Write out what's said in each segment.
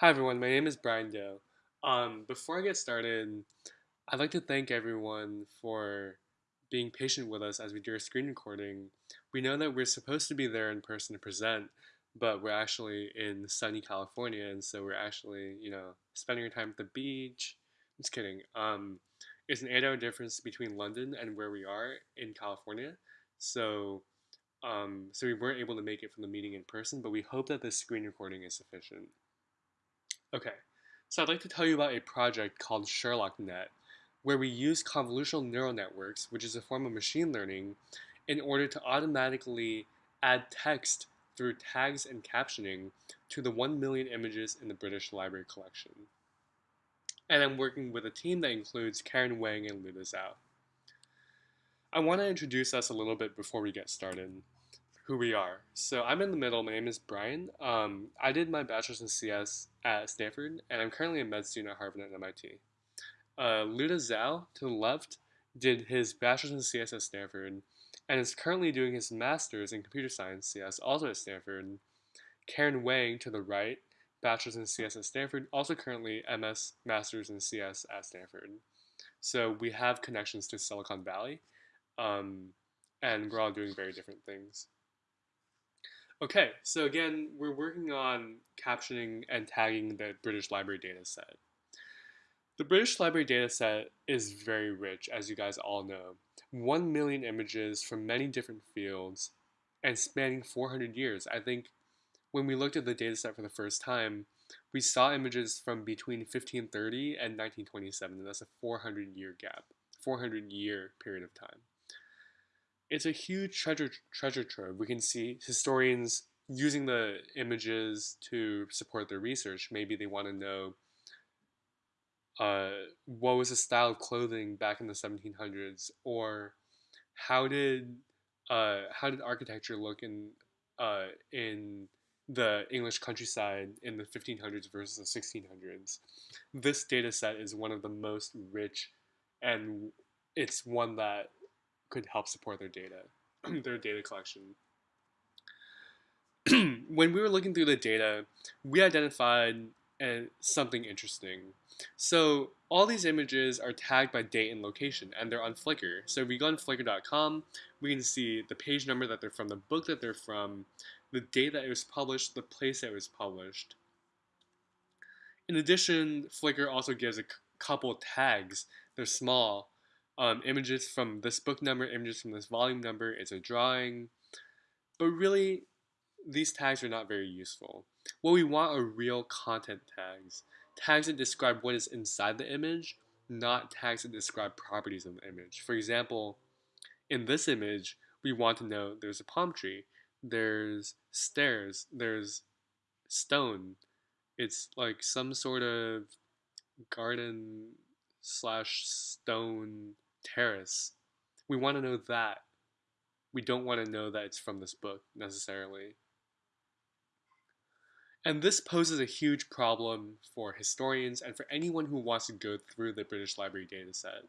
Hi everyone, my name is Brian Do. Um, before I get started, I'd like to thank everyone for being patient with us as we do our screen recording. We know that we're supposed to be there in person to present, but we're actually in sunny California, and so we're actually, you know, spending our time at the beach. Just kidding. Um, it's an eight-hour difference between London and where we are in California, so um, so we weren't able to make it from the meeting in person, but we hope that this screen recording is sufficient. Okay, so I'd like to tell you about a project called SherlockNet, where we use convolutional neural networks, which is a form of machine learning, in order to automatically add text through tags and captioning to the 1 million images in the British Library collection. And I'm working with a team that includes Karen Wang and Luda Zhao. I want to introduce us a little bit before we get started who we are. So I'm in the middle. My name is Brian. Um, I did my bachelor's in CS at Stanford, and I'm currently a med student at Harvard and MIT. Uh, Luda Zhao, to the left, did his bachelor's in CS at Stanford, and is currently doing his master's in computer science CS, also at Stanford. Karen Wang, to the right, bachelor's in CS at Stanford, also currently MS master's in CS at Stanford. So we have connections to Silicon Valley, um, and we're all doing very different things. Okay, so again, we're working on captioning and tagging the British Library dataset. The British Library dataset is very rich, as you guys all know. 1 million images from many different fields and spanning 400 years. I think when we looked at the dataset for the first time, we saw images from between 1530 and 1927, and that's a 400 year gap, 400 year period of time it's a huge treasure treasure trove. We can see historians using the images to support their research. Maybe they want to know uh, what was the style of clothing back in the 1700s, or how did uh, how did architecture look in uh, in the English countryside in the 1500s versus the 1600s. This data set is one of the most rich, and it's one that could help support their data, their data collection. when we were looking through the data, we identified uh, something interesting. So all these images are tagged by date and location, and they're on Flickr. So if we go on Flickr.com, we can see the page number that they're from, the book that they're from, the date that it was published, the place that it was published. In addition, Flickr also gives a couple tags. They're small, um, images from this book number, images from this volume number, it's a drawing. But really, these tags are not very useful. What we want are real content tags. Tags that describe what is inside the image, not tags that describe properties of the image. For example, in this image, we want to know there's a palm tree, there's stairs, there's stone. It's like some sort of garden slash stone terrace. We want to know that. We don't want to know that it's from this book necessarily. And this poses a huge problem for historians and for anyone who wants to go through the British Library dataset.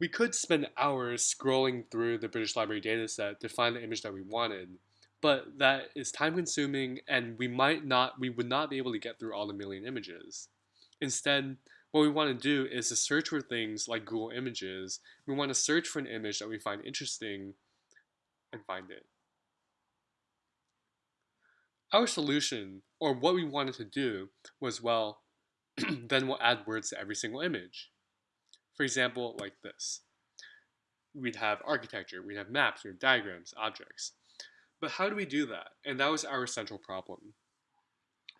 We could spend hours scrolling through the British Library dataset to find the image that we wanted, but that is time consuming and we might not we would not be able to get through all the million images. Instead, what we want to do is to search for things like Google Images. We want to search for an image that we find interesting and find it. Our solution, or what we wanted to do, was well, then we'll add words to every single image. For example, like this. We'd have architecture, we'd have maps, we'd have diagrams, objects. But how do we do that? And that was our central problem.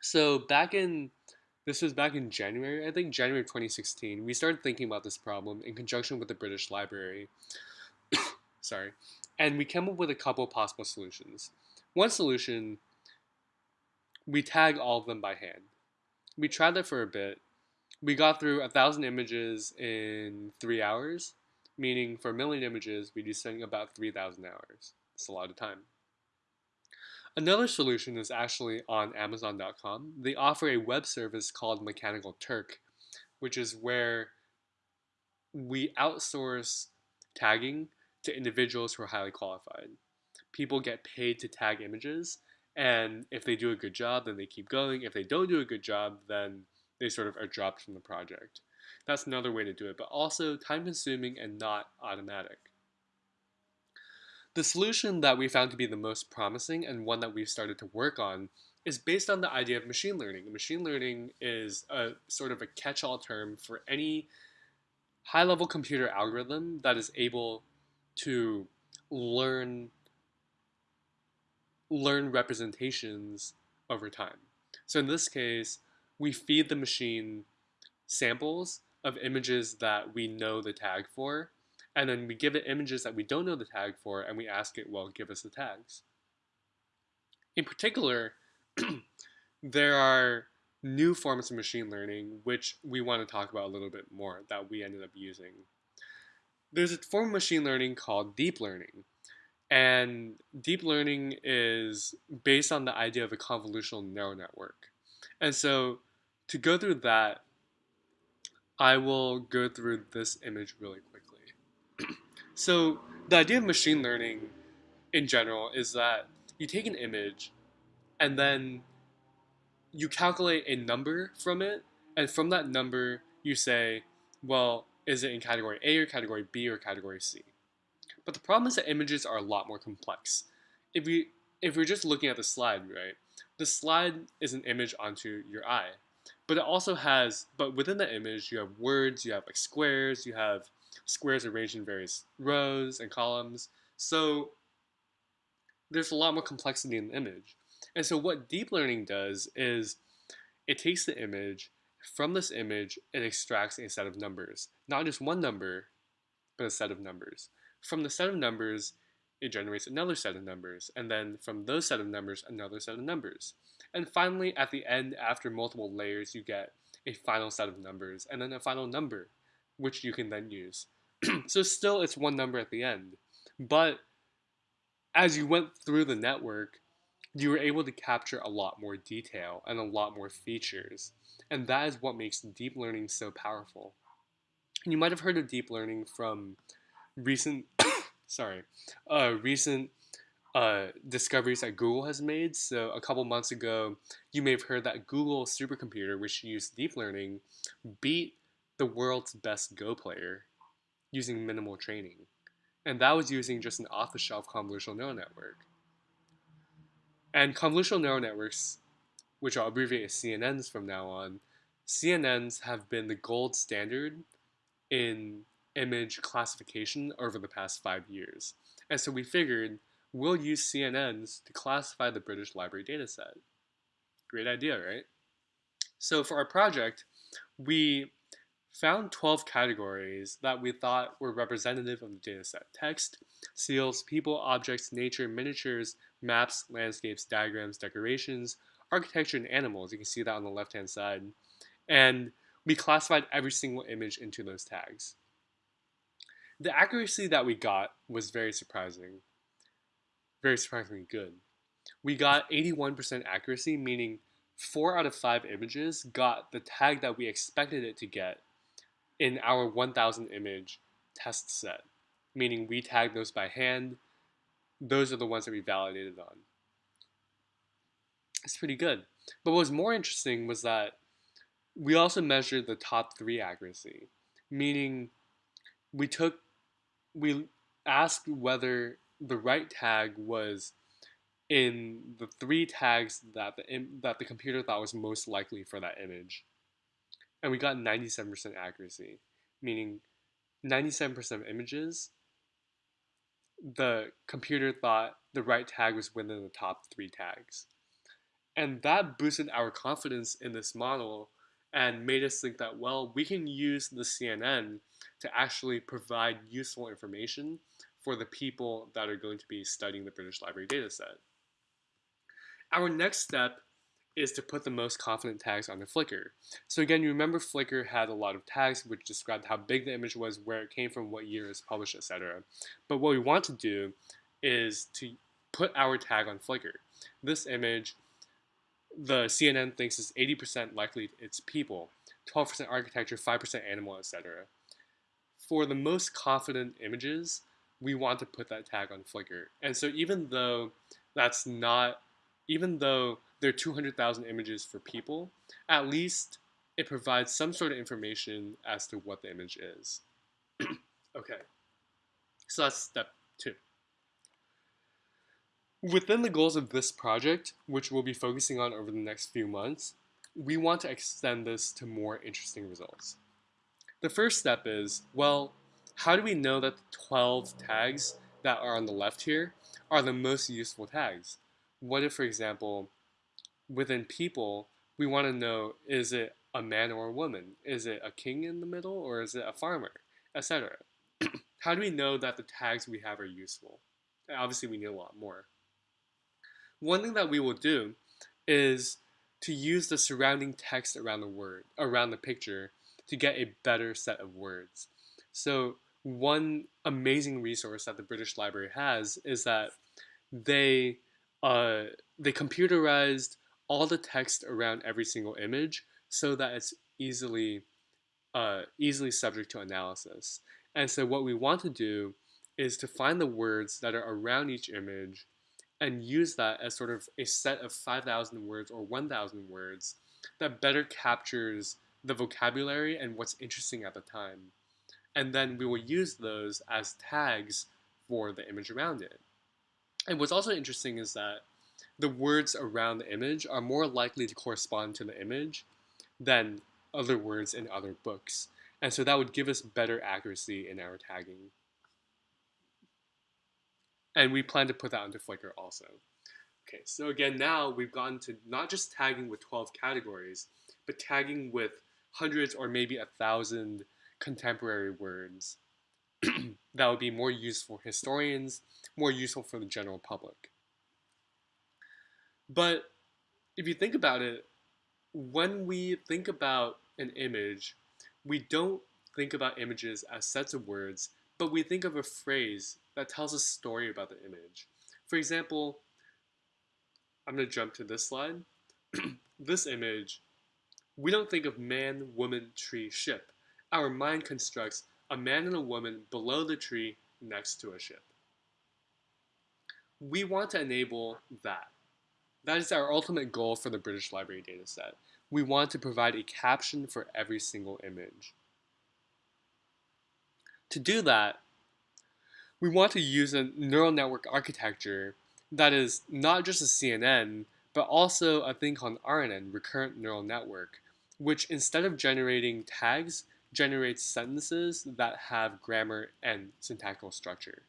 So back in this was back in January, I think January 2016. We started thinking about this problem in conjunction with the British Library. Sorry. And we came up with a couple possible solutions. One solution, we tag all of them by hand. We tried that for a bit. We got through a thousand images in three hours, meaning for a million images, we'd be spending about 3,000 hours. It's a lot of time. Another solution is actually on Amazon.com. They offer a web service called Mechanical Turk, which is where we outsource tagging to individuals who are highly qualified. People get paid to tag images, And if they do a good job, then they keep going. If they don't do a good job, then they sort of are dropped from the project. That's another way to do it, but also time consuming and not automatic. The solution that we found to be the most promising and one that we've started to work on is based on the idea of machine learning. Machine learning is a sort of a catch-all term for any high-level computer algorithm that is able to learn learn representations over time. So in this case, we feed the machine samples of images that we know the tag for, and then we give it images that we don't know the tag for, and we ask it, well, give us the tags. In particular, there are new forms of machine learning which we want to talk about a little bit more that we ended up using. There's a form of machine learning called deep learning. And deep learning is based on the idea of a convolutional neural network. And so to go through that, I will go through this image really quickly. So the idea of machine learning in general is that you take an image and then you calculate a number from it, and from that number you say, well, is it in category A or category B or category C? But the problem is that images are a lot more complex. If we if we're just looking at the slide, right, the slide is an image onto your eye. But it also has, but within the image, you have words, you have like squares, you have squares arranged in various rows and columns. So there's a lot more complexity in the image. And so what deep learning does is it takes the image, from this image, it extracts a set of numbers. Not just one number, but a set of numbers. From the set of numbers, it generates another set of numbers, and then from those set of numbers, another set of numbers. And finally, at the end, after multiple layers, you get a final set of numbers, and then a final number, which you can then use. so still, it's one number at the end. But as you went through the network, you were able to capture a lot more detail and a lot more features. And that is what makes deep learning so powerful. And you might have heard of deep learning from recent, sorry, uh, recent uh, discoveries that Google has made. So a couple months ago, you may have heard that Google supercomputer, which used deep learning, beat the world's best Go player using minimal training. And that was using just an off-the-shelf convolutional neural network. And convolutional neural networks, which I'll abbreviate as CNNs from now on, CNNs have been the gold standard in image classification over the past five years. And so we figured we'll use CNNs to classify the British Library dataset. Great idea, right? So for our project, we found 12 categories that we thought were representative of the dataset. Text, seals, people, objects, nature, miniatures, maps, landscapes, diagrams, decorations, architecture, and animals. You can see that on the left-hand side. And we classified every single image into those tags. The accuracy that we got was very surprising. Very surprisingly good. We got 81% accuracy, meaning 4 out of 5 images got the tag that we expected it to get in our 1000 image test set, meaning we tagged those by hand. Those are the ones that we validated on. It's pretty good. But what was more interesting was that we also measured the top three accuracy, meaning we took, we asked whether the right tag was in the three tags that the, that the computer thought was most likely for that image and we got 97% accuracy, meaning 97% of images, the computer thought the right tag was within the top three tags. And that boosted our confidence in this model and made us think that, well, we can use the CNN to actually provide useful information for the people that are going to be studying the British Library dataset. Our next step is to put the most confident tags on the Flickr. So again, you remember Flickr had a lot of tags which described how big the image was, where it came from, what year it was published, etc. But what we want to do is to put our tag on Flickr. This image, the CNN thinks is 80% likely it's people, 12% architecture, 5% animal, etc. For the most confident images, we want to put that tag on Flickr. And so even though that's not even though there are 200,000 images for people, at least it provides some sort of information as to what the image is. okay, so that's step two. Within the goals of this project, which we'll be focusing on over the next few months, we want to extend this to more interesting results. The first step is, well, how do we know that the 12 tags that are on the left here are the most useful tags? What if, for example, within people, we want to know, is it a man or a woman? Is it a king in the middle or is it a farmer, etc.? How do we know that the tags we have are useful? Obviously, we need a lot more. One thing that we will do is to use the surrounding text around the word, around the picture, to get a better set of words. So one amazing resource that the British Library has is that they uh, they computerized all the text around every single image so that it's easily uh, easily subject to analysis. And so what we want to do is to find the words that are around each image and use that as sort of a set of 5,000 words or 1,000 words that better captures the vocabulary and what's interesting at the time. And then we will use those as tags for the image around it. And what's also interesting is that the words around the image are more likely to correspond to the image than other words in other books. And so that would give us better accuracy in our tagging. And we plan to put that onto Flickr also. Okay, so again, now we've gotten to not just tagging with 12 categories, but tagging with hundreds or maybe a thousand contemporary words that would be more useful for historians, more useful for the general public. But if you think about it, when we think about an image, we don't think about images as sets of words, but we think of a phrase that tells a story about the image. For example, I'm going to jump to this slide. this image, we don't think of man, woman, tree, ship. Our mind constructs a man and a woman below the tree next to a ship. We want to enable that. That is our ultimate goal for the British Library dataset. We want to provide a caption for every single image. To do that, we want to use a neural network architecture that is not just a CNN, but also a thing called RNN, Recurrent Neural Network, which instead of generating tags, generates sentences that have grammar and syntactical structure.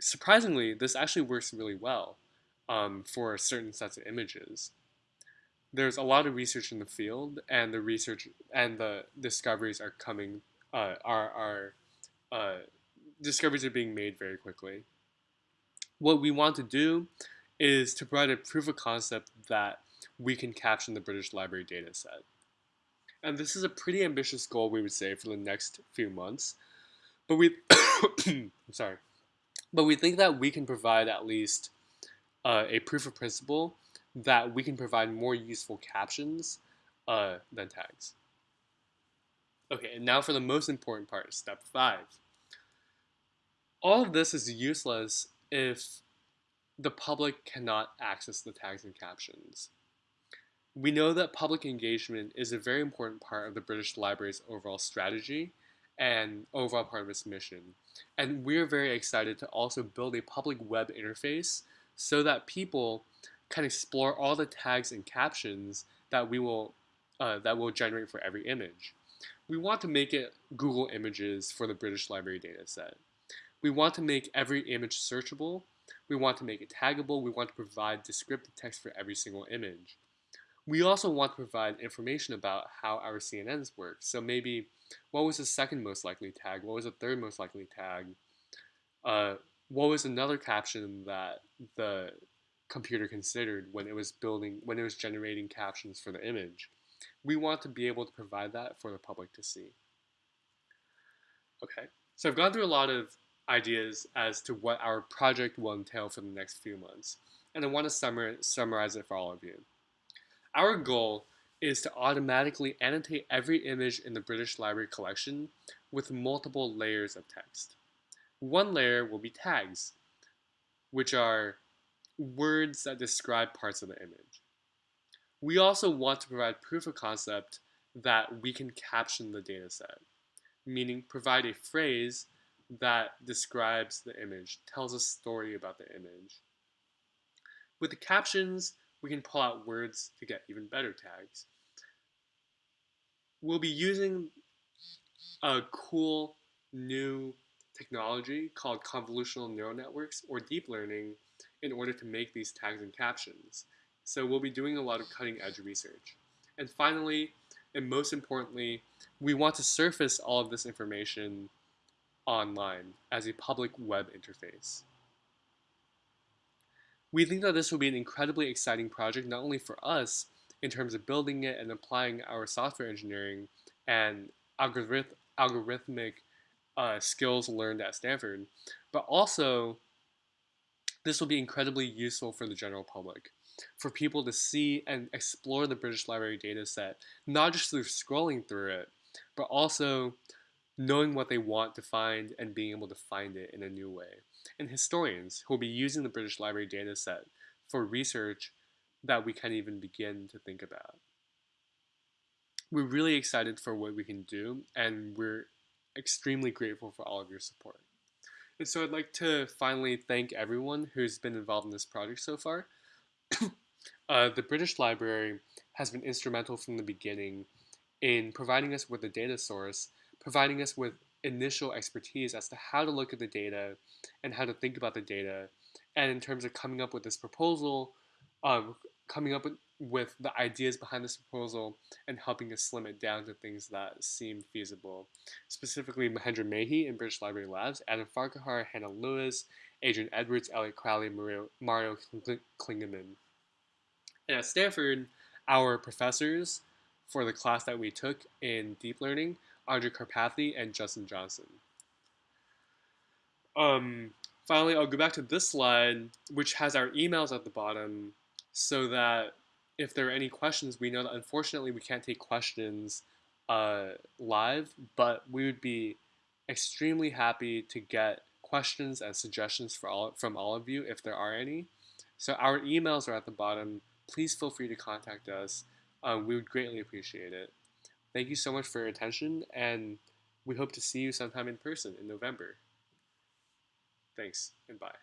Surprisingly, this actually works really well um, for certain sets of images. There's a lot of research in the field, and the research and the discoveries are coming uh, are are uh, discoveries are being made very quickly. What we want to do is to provide a proof of concept that we can caption the British Library data set. And this is a pretty ambitious goal, we would say, for the next few months. But we, I'm sorry, but we think that we can provide at least uh, a proof of principle that we can provide more useful captions uh, than tags. Okay, and now for the most important part, step five. All of this is useless if the public cannot access the tags and captions. We know that public engagement is a very important part of the British Library's overall strategy and overall part of its mission. And we're very excited to also build a public web interface so that people can explore all the tags and captions that we will uh, that will generate for every image. We want to make it Google Images for the British Library dataset. We want to make every image searchable. We want to make it taggable. We want to provide descriptive text for every single image. We also want to provide information about how our CNNs work. So maybe what was the second most likely tag? What was the third most likely tag? Uh, what was another caption that the computer considered when it was building, when it was generating captions for the image? We want to be able to provide that for the public to see. Okay, so I've gone through a lot of ideas as to what our project will entail for the next few months, and I want to summar summarize it for all of you. Our goal is to automatically annotate every image in the British Library collection with multiple layers of text. One layer will be tags, which are words that describe parts of the image. We also want to provide proof of concept that we can caption the dataset, meaning provide a phrase that describes the image, tells a story about the image. With the captions, we can pull out words to get even better tags. We'll be using a cool new technology called convolutional neural networks or deep learning in order to make these tags and captions. So we'll be doing a lot of cutting edge research. And finally, and most importantly, we want to surface all of this information online as a public web interface. We think that this will be an incredibly exciting project, not only for us in terms of building it and applying our software engineering and algorith algorithmic uh, skills learned at Stanford, but also this will be incredibly useful for the general public, for people to see and explore the British Library dataset, not just through scrolling through it, but also knowing what they want to find and being able to find it in a new way. And historians who will be using the British Library dataset for research that we can't even begin to think about. We're really excited for what we can do, and we're extremely grateful for all of your support. And so I'd like to finally thank everyone who's been involved in this project so far. uh, the British Library has been instrumental from the beginning in providing us with a data source providing us with initial expertise as to how to look at the data and how to think about the data. And in terms of coming up with this proposal, um, coming up with, with the ideas behind this proposal and helping us slim it down to things that seem feasible. Specifically, Mahendra Mahey in British Library Labs, Adam Farquhar, Hannah Lewis, Adrian Edwards, Elliot Crowley, Mario, Mario Klingemann. And at Stanford, our professors for the class that we took in deep learning Andrej Karpathy, and Justin Johnson. Um, finally, I'll go back to this slide, which has our emails at the bottom, so that if there are any questions, we know that unfortunately we can't take questions uh, live, but we would be extremely happy to get questions and suggestions for all, from all of you if there are any. So our emails are at the bottom. Please feel free to contact us. Um, we would greatly appreciate it. Thank you so much for your attention, and we hope to see you sometime in person in November. Thanks, and bye.